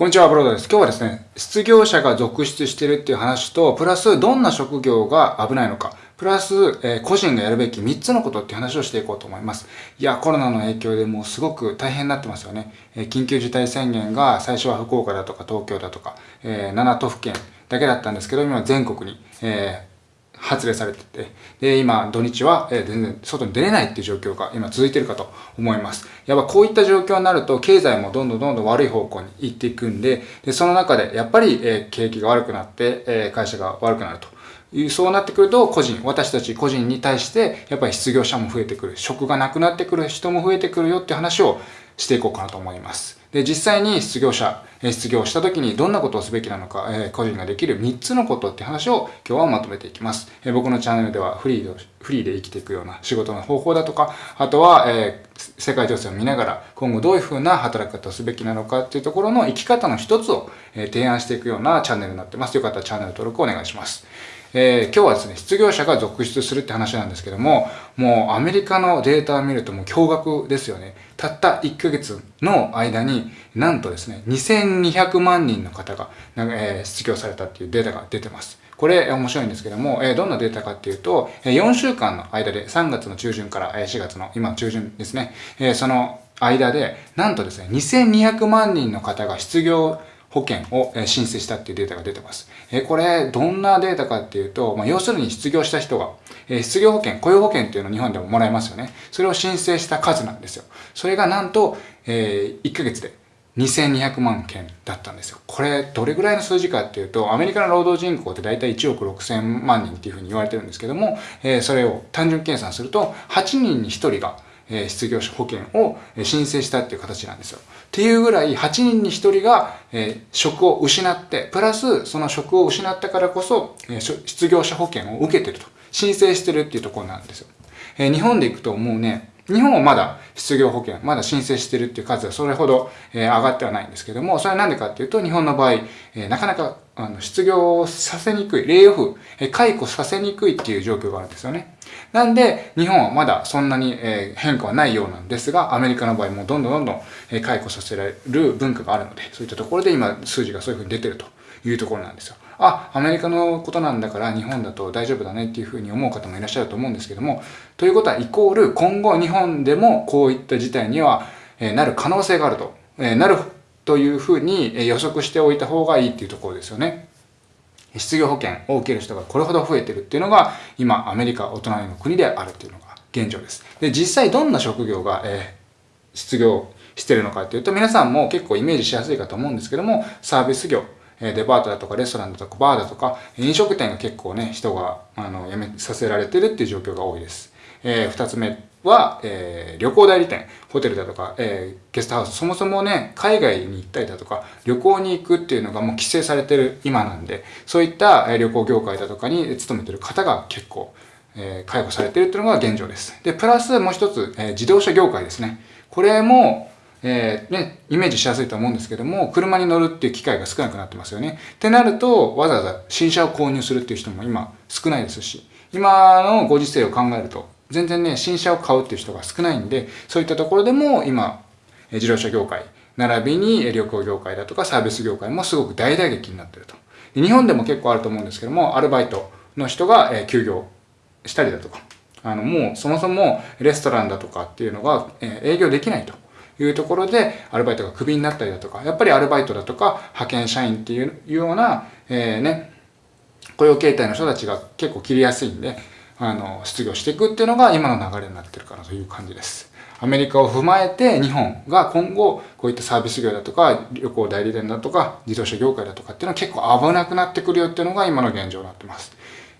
こんにちは、ブロードです。今日はですね、失業者が続出してるっていう話と、プラスどんな職業が危ないのか、プラス、えー、個人がやるべき3つのことっていう話をしていこうと思います。いや、コロナの影響でもうすごく大変になってますよね。えー、緊急事態宣言が最初は福岡だとか東京だとか、えー、7都府県だけだったんですけど、今全国に、え発令されてて、で、今、土日は、え、全然外に出れないっていう状況が今続いてるかと思います。やっぱこういった状況になると、経済もどんどんどんどん悪い方向に行っていくんで、で、その中で、やっぱり、え、景気が悪くなって、え、会社が悪くなると。そうなってくると、個人、私たち個人に対して、やっぱり失業者も増えてくる、職がなくなってくる人も増えてくるよって話をしていこうかなと思います。で、実際に失業者、失業した時にどんなことをすべきなのか、え個人ができる3つのことって話を今日はまとめていきます。え僕のチャンネルではフリーで、フリーで生きていくような仕事の方法だとか、あとは、えー、世界情勢を見ながら今後どういうふうな働き方をすべきなのかっていうところの生き方の一つを、え提案していくようなチャンネルになってます。よかったらチャンネル登録お願いします。えー、今日はですね、失業者が続出するって話なんですけども、もうアメリカのデータを見るともう驚愕ですよね。たった1ヶ月の間に、なんとですね、2200万人の方が、えー、失業されたっていうデータが出てます。これ面白いんですけども、どんなデータかっていうと、4週間の間で3月の中旬から4月の今中旬ですね、その間で、なんとですね、2200万人の方が失業保険を申請したっていうデータが出てます。これ、どんなデータかっていうと、まあ、要するに失業した人が、失業保険、雇用保険っていうのを日本でももらえますよね。それを申請した数なんですよ。それがなんと、えー、1ヶ月で2200万件だったんですよ。これ、どれぐらいの数字かっていうと、アメリカの労働人口って大体1億6000万人っていうふうに言われてるんですけども、え、それを単純計算すると、8人に1人がえ失業者保険を申請したっていう形なんですよ。っていうぐらい8人に1人が、え職を失って、プラスその職を失ったからこそ、え失業者保険を受けてると。申請してるっていうところなんですよ。え日本で行くともうね、日本はまだ失業保険、まだ申請してるっていう数はそれほど、え上がってはないんですけども、それはなんでかっていうと、日本の場合、えなかなかあの失業させにくい、レイオフ、え解雇させにくいっていう状況があるんですよね。なんで、日本はまだそんなに、変化はないようなんですが、アメリカの場合もどんどんどんどん、解雇させられる文化があるので、そういったところで今数字がそういうふうに出てるというところなんですよ。あ、アメリカのことなんだから日本だと大丈夫だねっていうふうに思う方もいらっしゃると思うんですけども、ということはイコール今後日本でもこういった事態には、なる可能性があると、なるというふうに予測しておいた方がいいっていうところですよね。失業保険を受ける人がこれほど増えてるっていうのが、今、アメリカ、お隣の国であるっていうのが現状です。で、実際どんな職業が、えー、失業してるのかっていうと、皆さんも結構イメージしやすいかと思うんですけども、サービス業、デパートだとかレストランだとかバーだとか飲食店が結構ね、人があの辞めさせられてるっていう状況が多いです。えー、二つ目は、えー、旅行代理店、ホテルだとか、えー、ゲストハウス、そもそもね、海外に行ったりだとか、旅行に行くっていうのがもう規制されてる今なんで、そういった、え旅行業界だとかに勤めてる方が結構、えー、介護されてるっていうのが現状です。で、プラスもう一つ、えー、自動車業界ですね。これも、えー、ね、イメージしやすいと思うんですけども、車に乗るっていう機会が少なくなってますよね。ってなると、わざわざ新車を購入するっていう人も今少ないですし、今のご時世を考えると、全然ね、新車を買うっていう人が少ないんで、そういったところでも今、自動車業界、並びに旅行業界だとかサービス業界もすごく大打撃になってると。日本でも結構あると思うんですけども、アルバイトの人が休業したりだとか、あの、もうそもそもレストランだとかっていうのが営業できないというところで、アルバイトがクビになったりだとか、やっぱりアルバイトだとか派遣社員っていうような、えー、ね、雇用形態の人たちが結構切りやすいんで、あの、失業していくっていうのが今の流れになってるかなという感じです。アメリカを踏まえて日本が今後こういったサービス業だとか旅行代理店だとか自動車業界だとかっていうのは結構危なくなってくるよっていうのが今の現状になってます。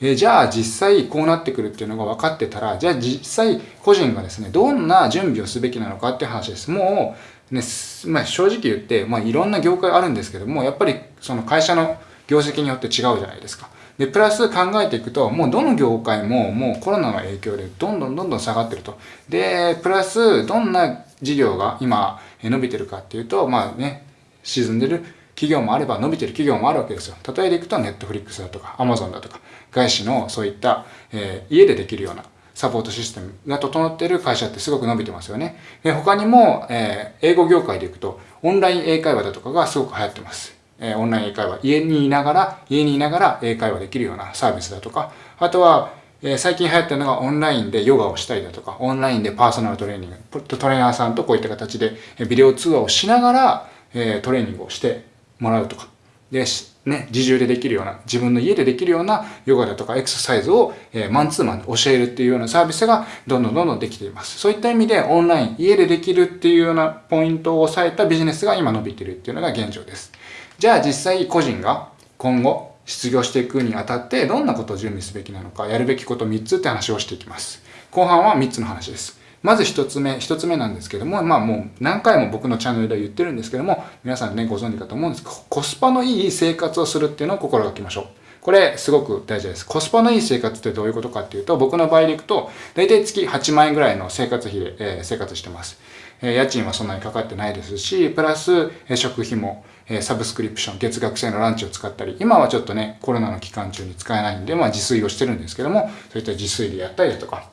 え、じゃあ実際こうなってくるっていうのが分かってたら、じゃあ実際個人がですね、どんな準備をすべきなのかっていう話です。もう、ね、まあ、正直言って、まあ、いろんな業界あるんですけども、やっぱりその会社の業績によって違うじゃないですか。で、プラス考えていくと、もうどの業界ももうコロナの影響でどんどんどんどん下がってると。で、プラスどんな事業が今伸びてるかっていうと、まあね、沈んでる企業もあれば伸びてる企業もあるわけですよ。例えでいくとネットフリックスだとか、アマゾンだとか、外資のそういった、えー、家でできるようなサポートシステムが整ってる会社ってすごく伸びてますよね。で他にも、えー、英語業界でいくと、オンライン英会話だとかがすごく流行ってます。え、オンライン英会話、家にいながら、家にいながら英会話できるようなサービスだとか、あとは、え、最近流行ってるのがオンラインでヨガをしたりだとか、オンラインでパーソナルトレーニング、トレーナーさんとこういった形でビデオ通話をしながら、え、トレーニングをしてもらうとか。で、ね、自重でできるような、自分の家でできるようなヨガだとかエクササイズを、えー、マンツーマンで教えるっていうようなサービスがどんどんどんどんできています。そういった意味でオンライン、家でできるっていうようなポイントを抑えたビジネスが今伸びてるっていうのが現状です。じゃあ実際個人が今後失業していくにあたってどんなことを準備すべきなのか、やるべきこと3つって話をしていきます。後半は3つの話です。まず1つ目、1つ目なんですけども、まあもう何回も僕のチャンネルでは言ってるんですけども、皆さんね、ご存知かと思うんですけど、コスパのいい生活をするっていうのを心がけましょう。これすごく大事です。コスパのいい生活ってどういうことかっていうと、僕の場合でいくと、大体月8万円ぐらいの生活費で、えー、生活してます。え、家賃はそんなにかかってないですし、プラス、え、食費も、えサブスクリプション、月額制のランチを使ったり、今はちょっとね、コロナの期間中に使えないんで、まあ自炊をしてるんですけども、そういった自炊でやったりだとか、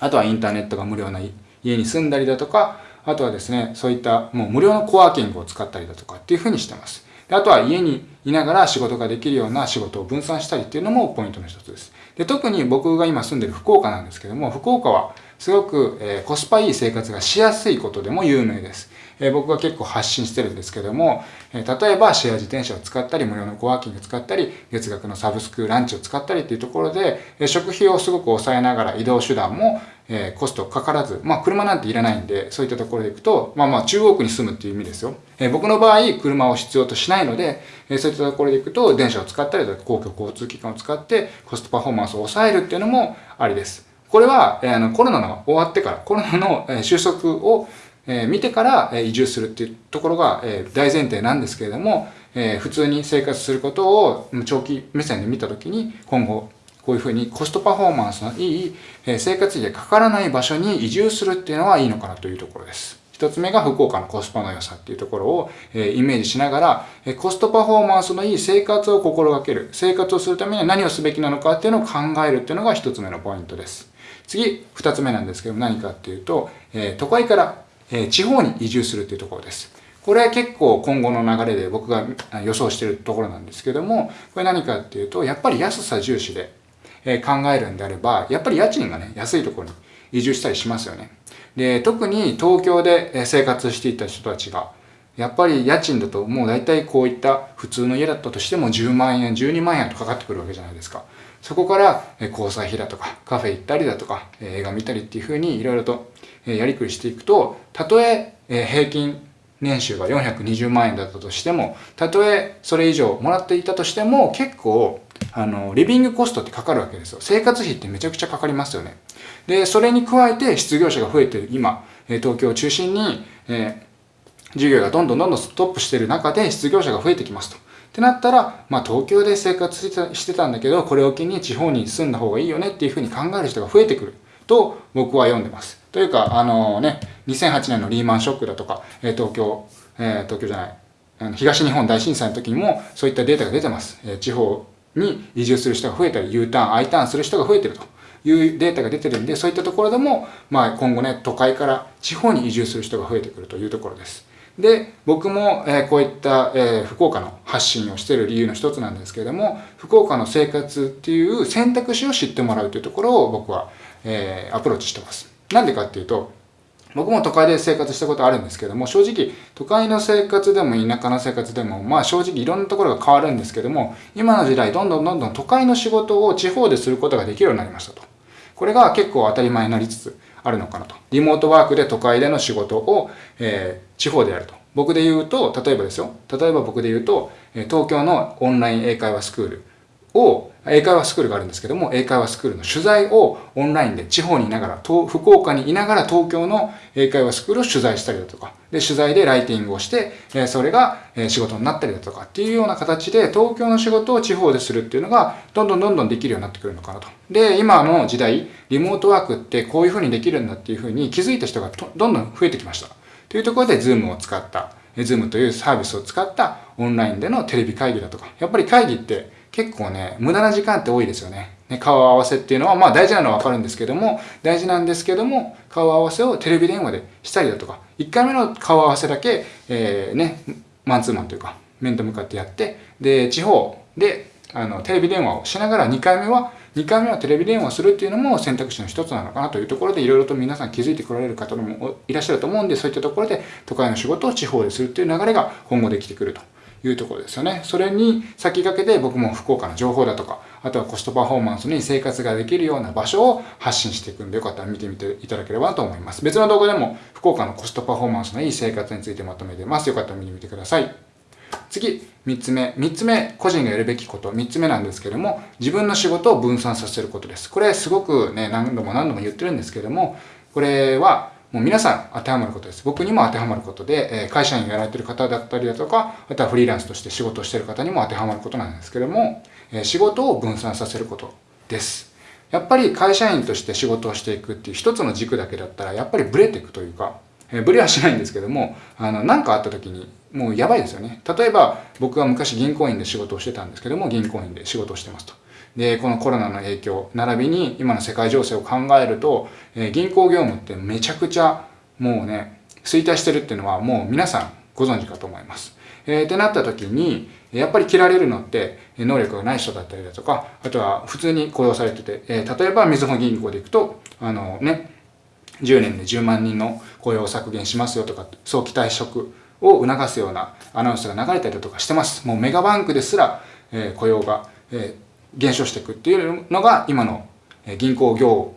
あとはインターネットが無料な家に住んだりだとか、あとはですね、そういったもう無料のコワーキングを使ったりだとかっていうふうにしてます。であとは家にいながら仕事ができるような仕事を分散したりっていうのもポイントの一つです。で特に僕が今住んでる福岡なんですけども、福岡はすごく、えー、コスパいい生活がしやすいことでも有名です。えー、僕が結構発信してるんですけども、えー、例えばシェア自転車を使ったり、無料のコワーキング使ったり、月額のサブスクランチを使ったりっていうところで、え食費をすごく抑えながら移動手段も、えコストかからず、まあ車なんていらないんで、そういったところで行くと、まあまあ中央区に住むっていう意味ですよ。え僕の場合、車を必要としないので、えそういったところで行くと、電車を使ったりとか公共交通機関を使ってコストパフォーマンスを抑えるっていうのもありです。これは、えー、あのコロナが終わってから、コロナの、え収束を、え見てから、え移住するっていうところが、え大前提なんですけれども、え普通に生活することを長期目線で見たときに、今後、こういうふうにコストパフォーマンスのいい、え生活費でかからない場所に移住するっていうのはいいのかなというところです。一つ目が福岡のコスパの良さっていうところを、えイメージしながら、えコストパフォーマンスのいい生活を心がける。生活をするためには何をすべきなのかっていうのを考えるっていうのが一つ目のポイントです。次、二つ目なんですけども何かっていうと、え都会から、え地方に移住するっていうところです。これ結構今後の流れで僕が予想しているところなんですけども、これ何かっていうと、やっぱり安さ重視で、え考えるんであれば、やっぱり家賃がね、安いところに移住したりしますよね。で、特に東京で生活していた人たちが、やっぱり家賃だともう大体こういった普通の家だったとしても10万円、12万円とかかってくるわけじゃないですか。そこから交際費だとかカフェ行ったりだとか映画見たりっていうふうにいろいろとやりくりしていくと、たとえ平均年収が420万円だったとしても、たとえそれ以上もらっていたとしても結構あの、リビングコストってかかるわけですよ。生活費ってめちゃくちゃかかりますよね。で、それに加えて失業者が増えてる今、東京を中心に、えー、授業がどんどんどんどんストップしてる中で失業者が増えてきますと。ってなったら、まあ東京で生活してたんだけど、これを機に地方に住んだ方がいいよねっていうふうに考える人が増えてくると僕は読んでます。というか、あのね、2008年のリーマンショックだとか、え東京、えー、東京じゃない、東日本大震災の時にもそういったデータが出てます。えー、地方に移住する人が増えたり、U ターン、I ターンする人が増えてるというデータが出てるんで、そういったところでも、まあ今後ね、都会から地方に移住する人が増えてくるというところです。で、僕も、えこういった、え福岡の発信をしている理由の一つなんですけれども、福岡の生活っていう選択肢を知ってもらうというところを僕は、えアプローチしてます。なんでかっていうと、僕も都会で生活したことあるんですけども、正直、都会の生活でも田舎の生活でも、まあ正直いろんなところが変わるんですけども、今の時代、どんどんどんどん都会の仕事を地方ですることができるようになりましたと。これが結構当たり前になりつつあるのかなと。リモートワークで都会での仕事を、えー、地方でやると。僕で言うと、例えばですよ。例えば僕で言うと、東京のオンライン英会話スクールを、英会話スクールがあるんですけども、英会話スクールの取材をオンラインで地方にいながら、福岡にいながら東京の英会話スクールを取材したりだとか、で、取材でライティングをして、それが仕事になったりだとかっていうような形で、東京の仕事を地方でするっていうのが、どんどんどんどんできるようになってくるのかなと。で、今の時代、リモートワークってこういうふうにできるんだっていうふうに気づいた人がどんどん増えてきました。というところで、ズームを使った、ズームというサービスを使ったオンラインでのテレビ会議だとか、やっぱり会議って結構ね、無駄な時間って多いですよね。ね、顔合わせっていうのは、まあ大事なのはわかるんですけども、大事なんですけども、顔合わせをテレビ電話でしたりだとか、1回目の顔合わせだけ、えー、ね、マンツーマンというか、面と向かってやって、で、地方で、あの、テレビ電話をしながら2回目は、2回目はテレビ電話をするっていうのも選択肢の一つなのかなというところでいろいろと皆さん気づいてこられる方もいらっしゃると思うんでそういったところで都会の仕事を地方でするっていう流れが今後できてくるというところですよね。それに先駆けて僕も福岡の情報だとかあとはコストパフォーマンスに生活ができるような場所を発信していくんでよかったら見てみていただければと思います。別の動画でも福岡のコストパフォーマンスのいい生活についてまとめてます。よかったら見てみてください。次、3つ目。3つ目、個人がやるべきこと。3つ目なんですけども、自分の仕事を分散させることです。これすごくね、何度も何度も言ってるんですけども、これはもう皆さん当てはまることです。僕にも当てはまることで、え会社員やられてる方だったりだとか、あとはフリーランスとして仕事をしてる方にも当てはまることなんですけども、え仕事を分散させることです。やっぱり会社員として仕事をしていくっていう一つの軸だけだったら、やっぱりブレていくというか、えブレはしないんですけども、あの、何かあった時に、もうやばいですよね。例えば、僕は昔銀行員で仕事をしてたんですけども、銀行員で仕事をしてますと。で、このコロナの影響、並びに今の世界情勢を考えると、えー、銀行業務ってめちゃくちゃもうね、衰退してるっていうのはもう皆さんご存知かと思います。えー、ってなった時に、やっぱり切られるのって、能力がない人だったりだとか、あとは普通に雇用されてて、えー、例えばみずほ銀行で行くと、あのね、10年で10万人の雇用を削減しますよとか、早期退職を促すようなアナウンスが流れたりだとかしてます。もうメガバンクですら、えー、雇用が、え、減少していくっていうのが今の銀行業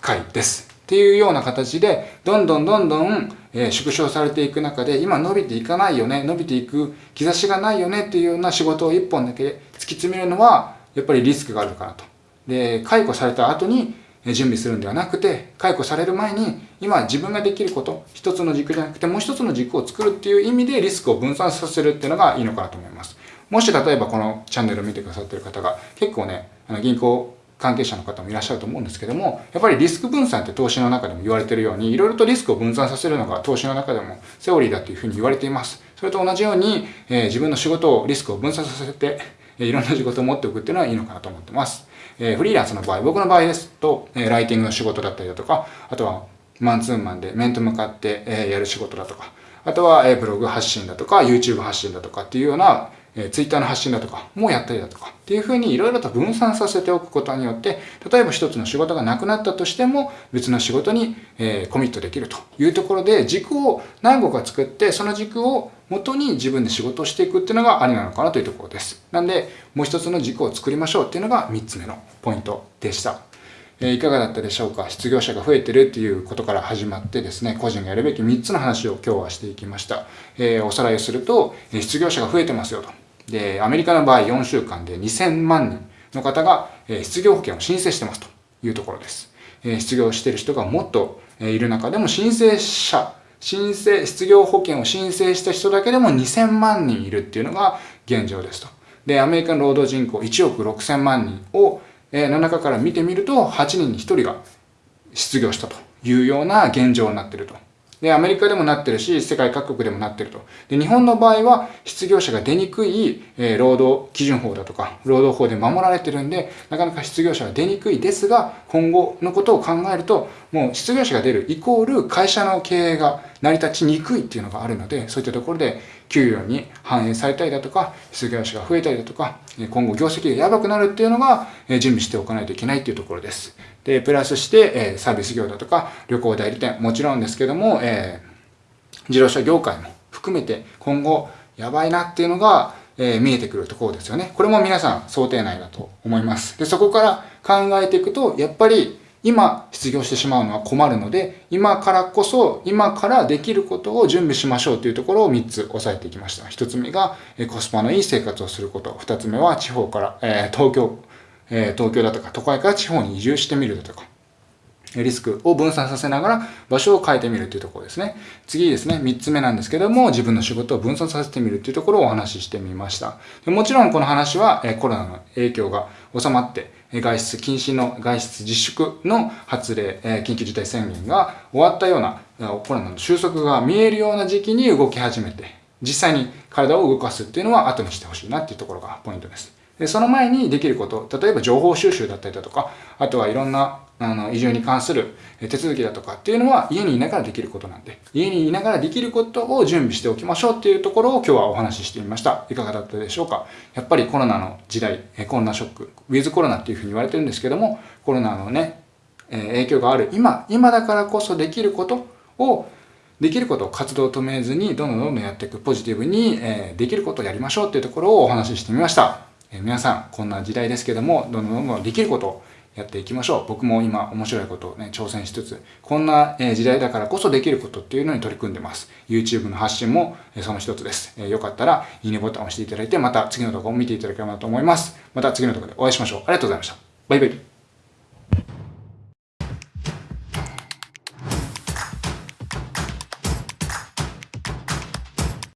界です。っていうような形で、どんどんどんどん、縮小されていく中で、今伸びていかないよね、伸びていく兆しがないよねっていうような仕事を一本だけ突き詰めるのは、やっぱりリスクがあるかなと。で、解雇された後に、準備するんではなくて、解雇される前に、今自分ができること、一つの軸じゃなくてもう一つの軸を作るっていう意味でリスクを分散させるっていうのがいいのかなと思います。もし例えばこのチャンネルを見てくださってる方が結構ね、あの銀行関係者の方もいらっしゃると思うんですけども、やっぱりリスク分散って投資の中でも言われてるように、いろいろとリスクを分散させるのが投資の中でもセオリーだというふうに言われています。それと同じように、えー、自分の仕事をリスクを分散させて、いろんな仕事を持っておくっていうのはいいのかなと思ってます。えー、フリーランスの場合、僕の場合ですと、えー、ライティングの仕事だったりだとか、あとはマンツーマンで面と向かって、えー、やる仕事だとか、あとは、えー、ブログ発信だとか、YouTube 発信だとかっていうような、えー、Twitter の発信だとかもやったりだとかっていうふうにいろいろと分散させておくことによって、例えば一つの仕事がなくなったとしても別の仕事に、え、コミットできるというところで軸を何個か作って、その軸を元に自分で仕事をしていくっていうのがありなのかなというところです。なんで、もう一つの軸を作りましょうっていうのが3つ目のポイントでした。え、いかがだったでしょうか？失業者が増えてるっていうことから始まってですね、個人がやるべき3つの話を今日はしていきました。えー、おさらいをすると、失業者が増えてますよと。で、アメリカの場合4週間で2000万人の方が、失業保険を申請してますというところです。失業してる人がもっといる中でも申請者申請、失業保険を申請した人だけでも2000万人いるっていうのが現状ですと。で、アメリカの労働人口1億6000万人を、え、の中から見てみると、8人に1人が失業したというような現状になっていると。で、アメリカでもなってるし、世界各国でもなってると。で、日本の場合は、失業者が出にくい、えー、労働基準法だとか、労働法で守られてるんで、なかなか失業者は出にくいですが、今後のことを考えると、もう失業者が出るイコール会社の経営が成り立ちにくいっていうのがあるので、そういったところで給与に反映されたりだとか、失業者が増えたりだとか、今後業績がやばくなるっていうのが準備しておかないといけないっていうところです。で、プラスして、サービス業だとか、旅行代理店、もちろんですけども、えー、自動車業界も含めて今後やばいなっていうのが、えー、見えてくるところですよね。これも皆さん想定内だと思います。で、そこから考えていくと、やっぱり今失業してしまうのは困るので、今からこそ、今からできることを準備しましょうというところを3つ押さえていきました。1つ目が、コスパのいい生活をすること。2つ目は地方から、えー、東京え東京だとか都会から地方に移住してみるだとか、リスクを分散させながら場所を変えてみるというところですね。次ですね、3つ目なんですけども、自分の仕事を分散させてみるというところをお話ししてみました。もちろんこの話はコロナの影響が収まって、外出禁止の外出自粛の発令、緊急事態宣言が終わったようなコロナの収束が見えるような時期に動き始めて、実際に体を動かすっていうのは後にしてほしいなっていうところがポイントです。その前にできること、例えば情報収集だったりだとか、あとはいろんなあの移住に関する手続きだとかっていうのは家にいながらできることなんで、家にいながらできることを準備しておきましょうっていうところを今日はお話ししてみました。いかがだったでしょうか？やっぱりコロナの時代、コロナショック、ウィズコロナっていうふうに言われてるんですけども、コロナのね、影響がある今、今だからこそできることをできることを活動を止めずにどんどんどんどんやっていくポジティブに、えできることをやりましょうっていうところをお話ししてみました。え皆さん、こんな時代ですけども、どんどんどんどんできることやっていきましょう。僕も今面白いことをね、挑戦しつつ、こんな時代だからこそできることっていうのに取り組んでます。YouTube の発信もその一つです。よかったら、いいねボタンを押していただいて、また次の動画を見ていただければなと思います。また次の動画でお会いしましょう。ありがとうございました。バイバイ。